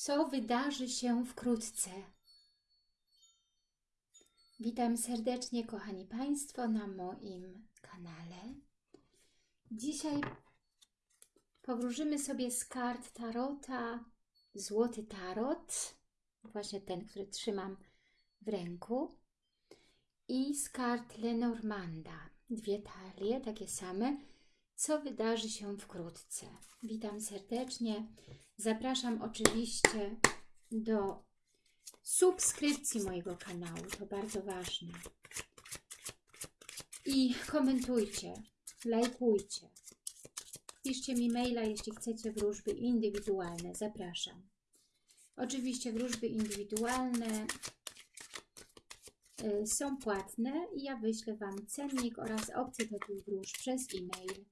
co wydarzy się wkrótce. Witam serdecznie, kochani Państwo, na moim kanale. Dzisiaj powróżymy sobie z kart Tarota Złoty Tarot, właśnie ten, który trzymam w ręku, i z kart Lenormanda, dwie talie, takie same, co wydarzy się wkrótce. Witam serdecznie. Zapraszam oczywiście do subskrypcji mojego kanału, to bardzo ważne. I komentujcie, lajkujcie. Piszcie mi maila, jeśli chcecie wróżby indywidualne. Zapraszam. Oczywiście wróżby indywidualne y, są płatne i ja wyślę Wam cennik oraz opcję takich wróżb przez e-mail.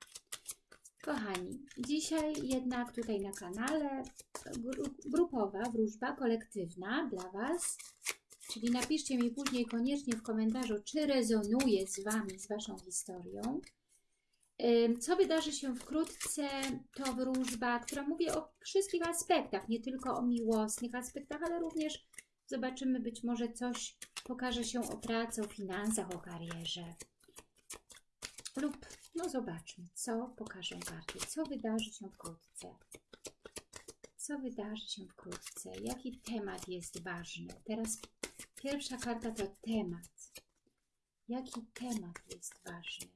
Kochani, dzisiaj jednak tutaj na kanale grupowa wróżba kolektywna dla Was, czyli napiszcie mi później koniecznie w komentarzu, czy rezonuje z Wami, z Waszą historią. Co wydarzy się wkrótce, to wróżba, która mówi o wszystkich aspektach, nie tylko o miłosnych aspektach, ale również zobaczymy być może coś, pokaże się o pracy, o finansach, o karierze. Lub, no zobaczmy, co pokażę karty, co wydarzy się wkrótce. Co wydarzy się wkrótce, jaki temat jest ważny. Teraz pierwsza karta to temat. Jaki temat jest ważny?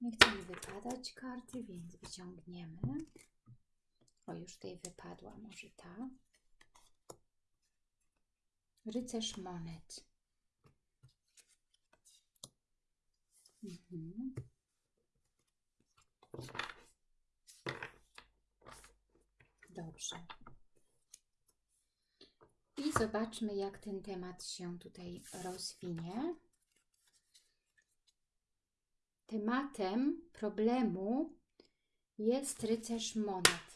Nie chcę mi wypadać karty, więc wyciągniemy. O, już tutaj wypadła może ta. Rycerz monet. Mhm. Dobrze. I zobaczmy, jak ten temat się tutaj rozwinie. Tematem problemu jest rycerz monet.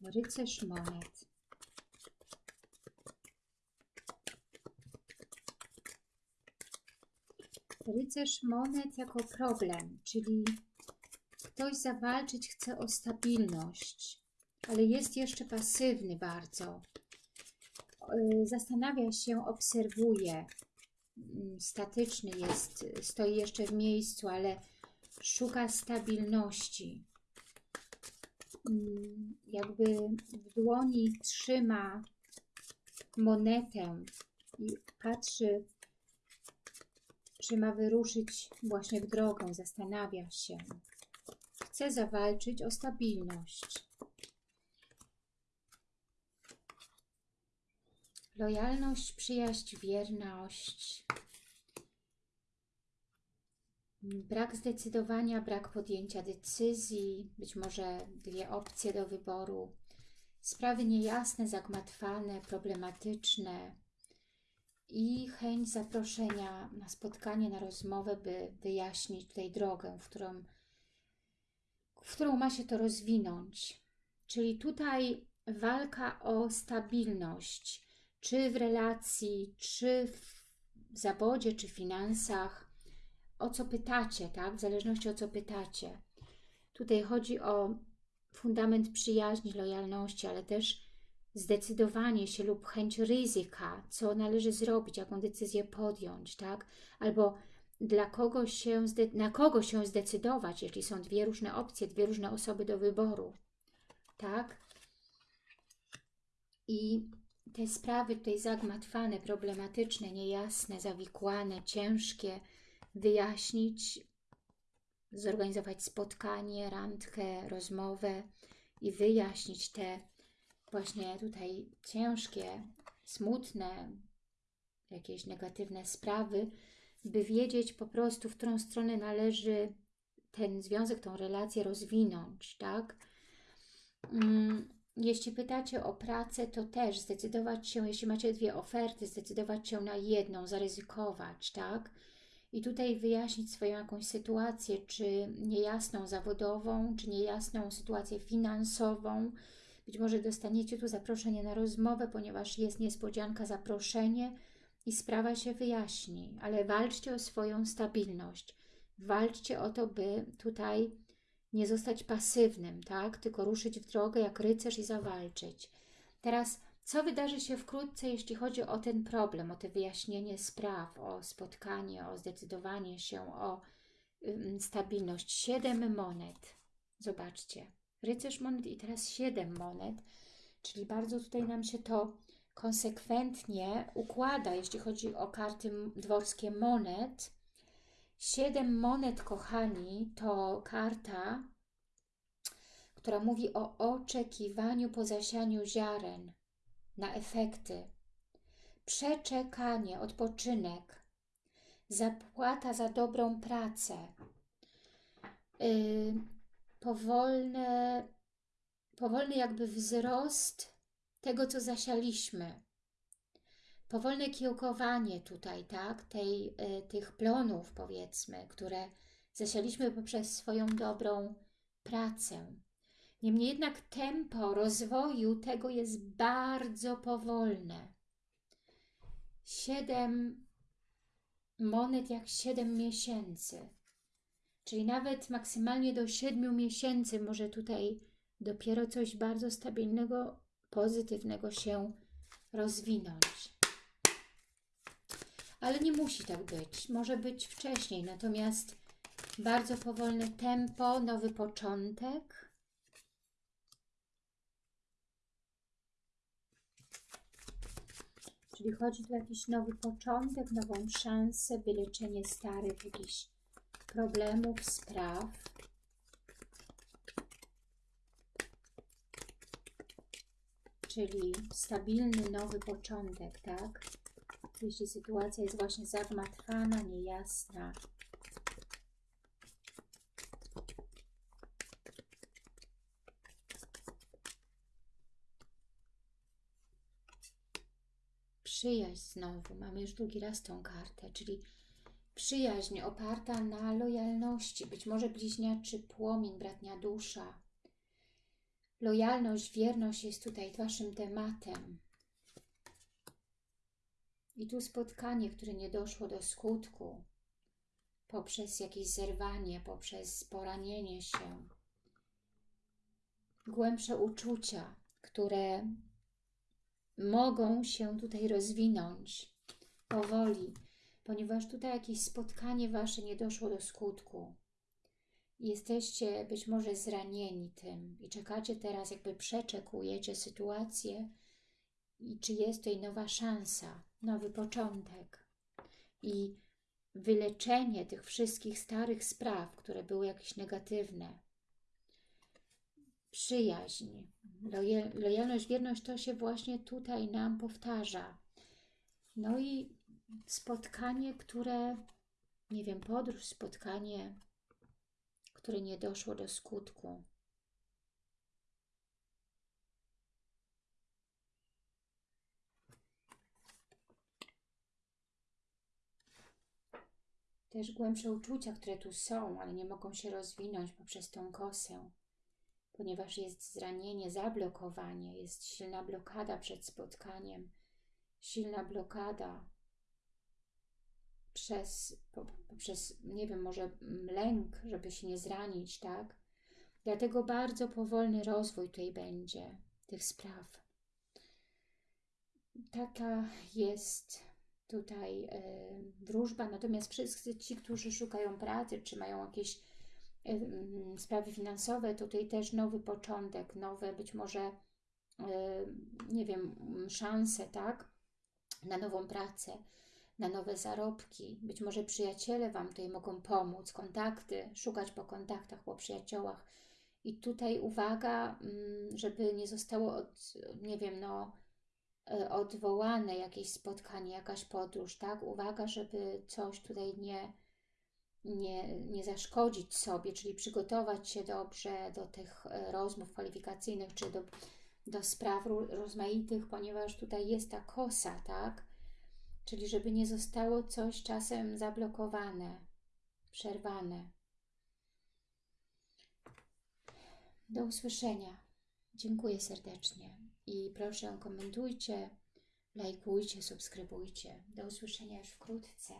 Rycerz monet. Rycerz monet jako problem, czyli ktoś zawalczyć chce o stabilność, ale jest jeszcze pasywny bardzo. Y, zastanawia się, obserwuje, mm, statyczny jest, stoi jeszcze w miejscu, ale szuka stabilności. Mm, jakby w dłoni trzyma monetę i patrzy czy ma wyruszyć właśnie w drogę, zastanawia się. Chce zawalczyć o stabilność. Lojalność, przyjaźń, wierność. Brak zdecydowania, brak podjęcia decyzji, być może dwie opcje do wyboru. Sprawy niejasne, zagmatwane, problematyczne, i chęć zaproszenia na spotkanie, na rozmowę, by wyjaśnić tutaj drogę, w którą, w którą ma się to rozwinąć. Czyli tutaj walka o stabilność, czy w relacji, czy w zawodzie, czy finansach, o co pytacie, tak? W zależności o co pytacie. Tutaj chodzi o fundament przyjaźni, lojalności, ale też zdecydowanie się lub chęć ryzyka, co należy zrobić, jaką decyzję podjąć, tak? Albo dla kogo się, na kogo się zdecydować, jeśli są dwie różne opcje, dwie różne osoby do wyboru, tak? I te sprawy tutaj zagmatwane, problematyczne, niejasne, zawikłane, ciężkie, wyjaśnić, zorganizować spotkanie, randkę, rozmowę i wyjaśnić te właśnie tutaj ciężkie, smutne, jakieś negatywne sprawy, by wiedzieć po prostu, w którą stronę należy ten związek, tą relację rozwinąć, tak? Mm, jeśli pytacie o pracę, to też zdecydować się, jeśli macie dwie oferty, zdecydować się na jedną, zaryzykować, tak? I tutaj wyjaśnić swoją jakąś sytuację, czy niejasną zawodową, czy niejasną sytuację finansową, być może dostaniecie tu zaproszenie na rozmowę, ponieważ jest niespodzianka, zaproszenie i sprawa się wyjaśni, ale walczcie o swoją stabilność. walczcie o to, by tutaj nie zostać pasywnym, tak? Tylko ruszyć w drogę jak rycerz i zawalczyć. Teraz, co wydarzy się wkrótce, jeśli chodzi o ten problem, o te wyjaśnienie spraw, o spotkanie, o zdecydowanie się, o stabilność? Siedem monet. Zobaczcie. Rycerz monet i teraz siedem monet, czyli bardzo tutaj nam się to konsekwentnie układa, jeśli chodzi o karty dworskie monet. Siedem monet, kochani, to karta, która mówi o oczekiwaniu po zasianiu ziaren na efekty, przeczekanie, odpoczynek, zapłata za dobrą pracę, yy, powolne, powolny jakby wzrost tego, co zasialiśmy. Powolne kiełkowanie tutaj, tak, Tej, y, tych plonów, powiedzmy, które zasialiśmy poprzez swoją dobrą pracę. Niemniej jednak tempo rozwoju tego jest bardzo powolne. Siedem monet jak siedem miesięcy. Czyli nawet maksymalnie do siedmiu miesięcy może tutaj dopiero coś bardzo stabilnego pozytywnego się rozwinąć. Ale nie musi tak być. Może być wcześniej. Natomiast bardzo powolne tempo, nowy początek. Czyli chodzi tu o jakiś nowy początek, nową szansę, wyleczenie starych jakichś problemów, spraw. czyli stabilny, nowy początek, tak? Jeśli sytuacja jest właśnie zagmatwana, niejasna. Przyjaźń znowu, mamy już drugi raz tą kartę, czyli przyjaźń oparta na lojalności, być może bliźniaczy płomień, bratnia dusza, Lojalność, wierność jest tutaj Waszym tematem. I tu spotkanie, które nie doszło do skutku, poprzez jakieś zerwanie, poprzez poranienie się, głębsze uczucia, które mogą się tutaj rozwinąć. Powoli, ponieważ tutaj jakieś spotkanie Wasze nie doszło do skutku jesteście być może zranieni tym i czekacie teraz, jakby przeczekujecie sytuację i czy jest tutaj nowa szansa, nowy początek i wyleczenie tych wszystkich starych spraw, które były jakieś negatywne. Przyjaźń, lojalność, wierność, to się właśnie tutaj nam powtarza. No i spotkanie, które, nie wiem, podróż, spotkanie które nie doszło do skutku. Też głębsze uczucia, które tu są, ale nie mogą się rozwinąć poprzez tą kosę, ponieważ jest zranienie, zablokowanie, jest silna blokada przed spotkaniem, silna blokada przez, poprzez, nie wiem, może lęk, żeby się nie zranić, tak? Dlatego bardzo powolny rozwój tutaj będzie tych spraw. Taka jest tutaj y, wróżba, natomiast wszyscy ci, którzy szukają pracy, czy mają jakieś y, sprawy finansowe, tutaj też nowy początek, nowe być może, y, nie wiem, szanse, tak, na nową pracę, na nowe zarobki. Być może przyjaciele Wam tutaj mogą pomóc, kontakty, szukać po kontaktach, po przyjaciołach. I tutaj uwaga, mm, żeby nie zostało, od, nie wiem, no, e, odwołane jakieś spotkanie, jakaś podróż, tak? Uwaga, żeby coś tutaj nie, nie, nie zaszkodzić sobie, czyli przygotować się dobrze do tych e, rozmów kwalifikacyjnych, czy do, do spraw rozmaitych, ponieważ tutaj jest ta kosa, tak? Czyli żeby nie zostało coś czasem zablokowane, przerwane. Do usłyszenia. Dziękuję serdecznie i proszę komentujcie, lajkujcie, subskrybujcie. Do usłyszenia już wkrótce.